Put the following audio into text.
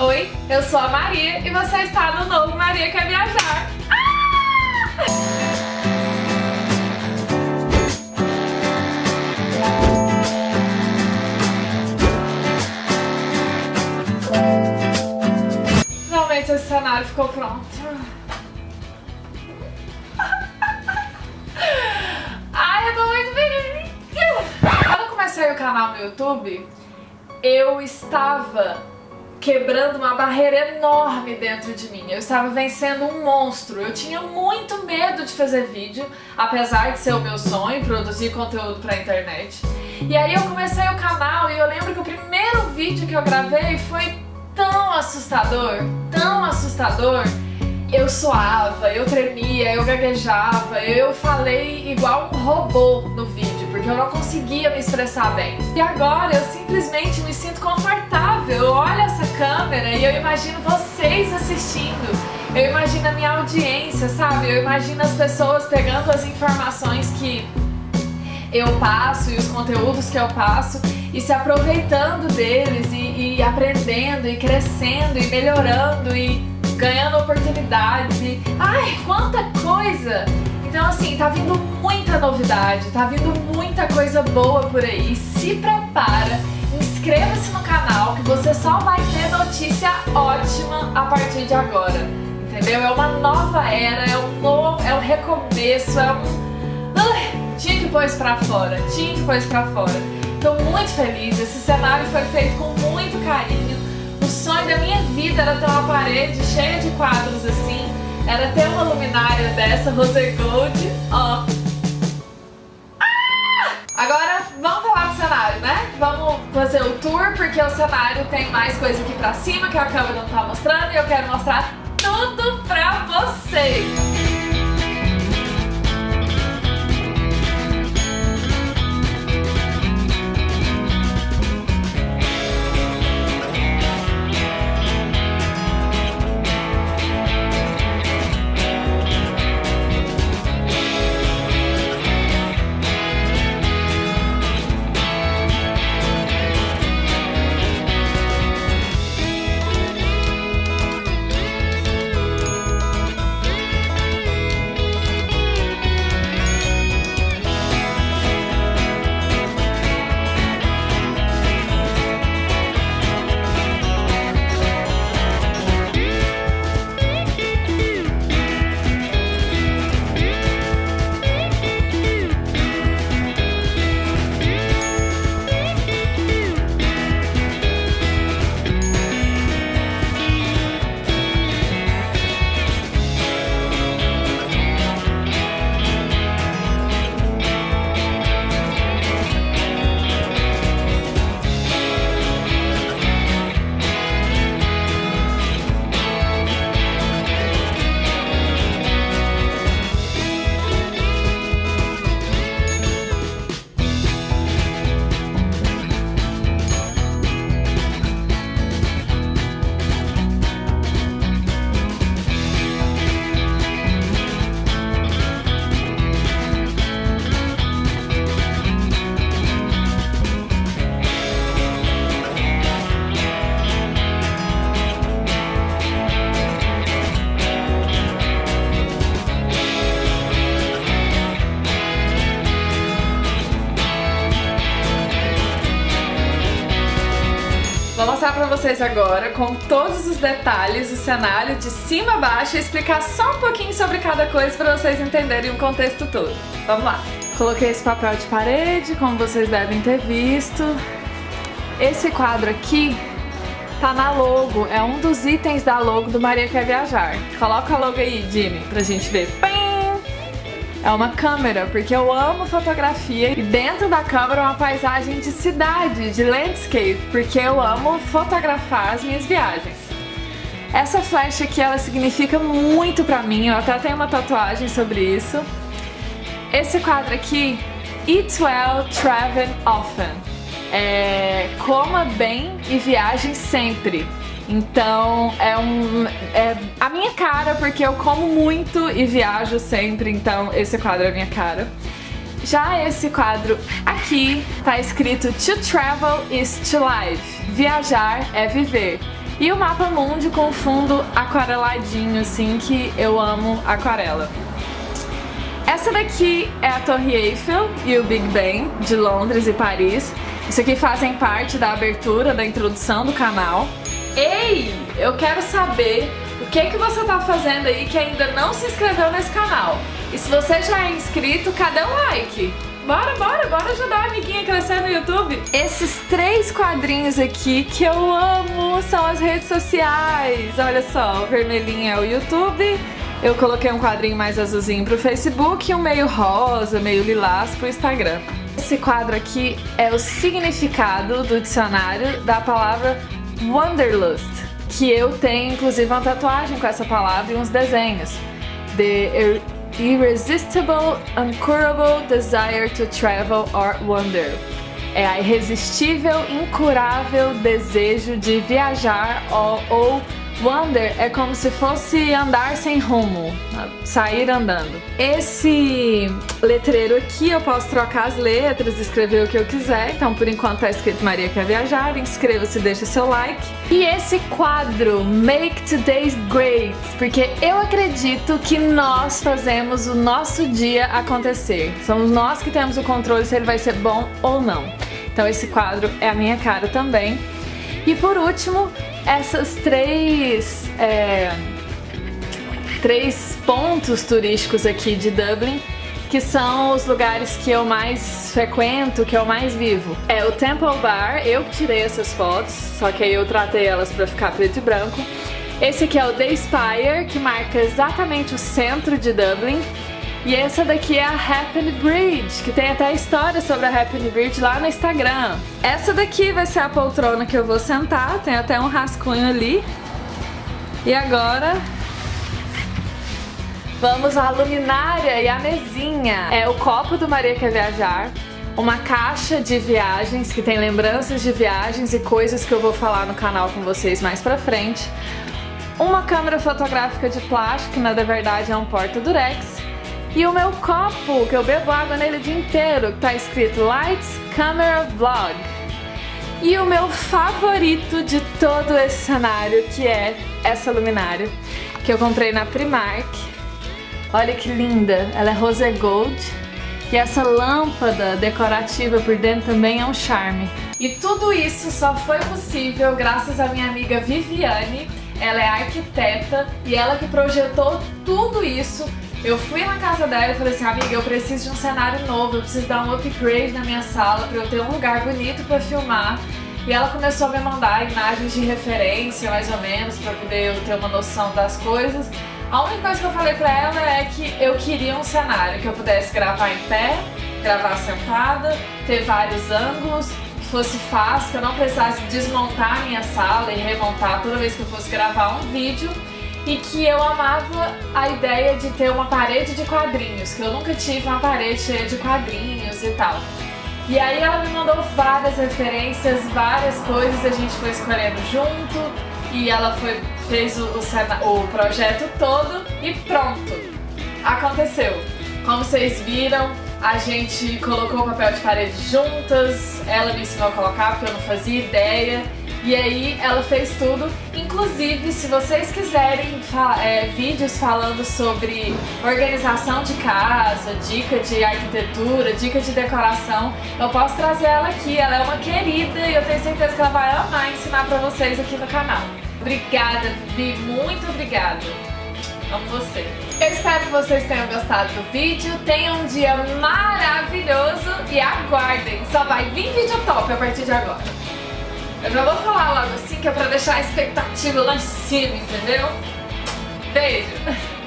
Oi, eu sou a Maria e você está no novo Maria Quer Viajar. Ah! Finalmente esse cenário ficou pronto. Ai, eu tô muito feliz. Quando eu comecei o canal no YouTube, eu estava quebrando uma barreira enorme dentro de mim. Eu estava vencendo um monstro. Eu tinha muito medo de fazer vídeo, apesar de ser o meu sonho, produzir conteúdo pra internet. E aí eu comecei o canal e eu lembro que o primeiro vídeo que eu gravei foi tão assustador, tão assustador. Eu suava, eu tremia, eu gaguejava, eu falei igual um robô no vídeo, porque eu não conseguia me expressar bem. E agora eu simplesmente me sinto confortável, eu olho essa câmera e eu imagino vocês assistindo, eu imagino a minha audiência, sabe? Eu imagino as pessoas pegando as informações que eu passo e os conteúdos que eu passo e se aproveitando deles e, e aprendendo e crescendo e melhorando e ganhando oportunidades e... Ai, quanta coisa! Então assim, tá vindo muita novidade, tá vindo muita coisa boa por aí. Se prepara, inscreva-se no canal que você só vai ter notícia ótima a partir de agora. Entendeu? É uma nova era, é um novo, é um recomeço, é um... tinha que pôr isso pra fora, tinha que pôr isso pra fora. Tô muito feliz, esse cenário foi feito com muito carinho. O sonho da minha vida era ter uma parede cheia de quadros assim, era ter uma luminária dessa, Rose Gold, ó. Ah! Agora vamos falar do cenário, né? Vamos fazer o tour, porque o cenário tem mais coisa aqui pra cima que a câmera não tá mostrando e eu quero mostrar tudo pra vocês. Vou mostrar pra vocês agora, com todos os detalhes, o cenário de cima a baixo e explicar só um pouquinho sobre cada coisa pra vocês entenderem o contexto todo. Vamos lá! Coloquei esse papel de parede, como vocês devem ter visto. Esse quadro aqui tá na logo, é um dos itens da logo do Maria Quer Viajar. Coloca a logo aí, Jimmy, pra gente ver. É uma câmera, porque eu amo fotografia e dentro da câmera é uma paisagem de cidade, de landscape, porque eu amo fotografar as minhas viagens. Essa flecha aqui, ela significa muito pra mim, eu até tenho uma tatuagem sobre isso. Esse quadro aqui, Eat Well, Travel Often. É, coma bem e viaje sempre. Então é um é a minha cara porque eu como muito e viajo sempre, então esse quadro é a minha cara. Já esse quadro aqui tá escrito To travel is to live. Viajar é viver. E o mapa mundi com fundo aquareladinho, assim, que eu amo aquarela. Essa daqui é a Torre Eiffel e o Big Ben, de Londres e Paris. Isso aqui fazem parte da abertura, da introdução do canal. Ei, eu quero saber o que, que você tá fazendo aí que ainda não se inscreveu nesse canal. E se você já é inscrito, cadê o like? Bora, bora, bora ajudar a amiguinha a crescer no YouTube. Esses três quadrinhos aqui que eu amo são as redes sociais. Olha só, o vermelhinho é o YouTube, eu coloquei um quadrinho mais azulzinho pro Facebook e um meio rosa, meio lilás pro Instagram. Esse quadro aqui é o significado do dicionário da palavra Wanderlust, que eu tenho inclusive uma tatuagem com essa palavra e uns desenhos. The irresistible, uncurable desire to travel or wander. É a irresistível, incurável desejo de viajar ou, ou Wander é como se fosse andar sem rumo, sair andando. Esse letreiro aqui eu posso trocar as letras, escrever o que eu quiser, então por enquanto tá escrito Maria quer viajar, inscreva-se, deixa seu like. E esse quadro, Make Today's Great, porque eu acredito que nós fazemos o nosso dia acontecer. Somos nós que temos o controle se ele vai ser bom ou não. Então esse quadro é a minha cara também. E por último, essas três, é, três pontos turísticos aqui de Dublin que são os lugares que eu mais frequento, que eu mais vivo. É o Temple Bar, eu tirei essas fotos, só que aí eu tratei elas pra ficar preto e branco. Esse aqui é o The Spire, que marca exatamente o centro de Dublin. E essa daqui é a Happy Bridge, que tem até história sobre a Happy Bridge lá no Instagram. Essa daqui vai ser a poltrona que eu vou sentar, tem até um rascunho ali. E agora vamos à luminária e à mesinha. É o copo do Maria Quer Viajar, uma caixa de viagens que tem lembranças de viagens e coisas que eu vou falar no canal com vocês mais pra frente. Uma câmera fotográfica de plástico, que na verdade é um porta-durex e o meu copo, que eu bebo água nele o dia inteiro, que tá escrito Lights, Camera, Vlog. E o meu favorito de todo esse cenário, que é essa luminária, que eu comprei na Primark. Olha que linda, ela é rose gold. E essa lâmpada decorativa por dentro também é um charme. E tudo isso só foi possível graças à minha amiga Viviane. Ela é arquiteta e ela que projetou tudo isso eu fui na casa dela e falei assim, amiga, eu preciso de um cenário novo, eu preciso dar um upgrade na minha sala pra eu ter um lugar bonito pra filmar. E ela começou a me mandar imagens de referência, mais ou menos, pra poder eu ter uma noção das coisas. A única coisa que eu falei pra ela é que eu queria um cenário que eu pudesse gravar em pé, gravar sentada, ter vários ângulos, que fosse fácil, que eu não precisasse desmontar a minha sala e remontar toda vez que eu fosse gravar um vídeo e que eu amava a ideia de ter uma parede de quadrinhos, que eu nunca tive uma parede cheia de quadrinhos e tal. E aí ela me mandou várias referências, várias coisas, a gente foi escolhendo junto e ela foi, fez o, o, o projeto todo e pronto! Aconteceu! Como vocês viram, a gente colocou o papel de parede juntas, ela me ensinou a colocar porque eu não fazia ideia e aí ela fez tudo, inclusive se vocês quiserem é, vídeos falando sobre organização de casa, dica de arquitetura, dica de decoração, eu posso trazer ela aqui, ela é uma querida e eu tenho certeza que ela vai amar ensinar pra vocês aqui no canal. Obrigada, Vivi, muito obrigada. Amo você. Eu espero que vocês tenham gostado do vídeo, tenham um dia maravilhoso e aguardem, só vai vir vídeo top a partir de agora. Eu já vou falar logo assim que é pra deixar a expectativa lá em cima, entendeu? Beijo!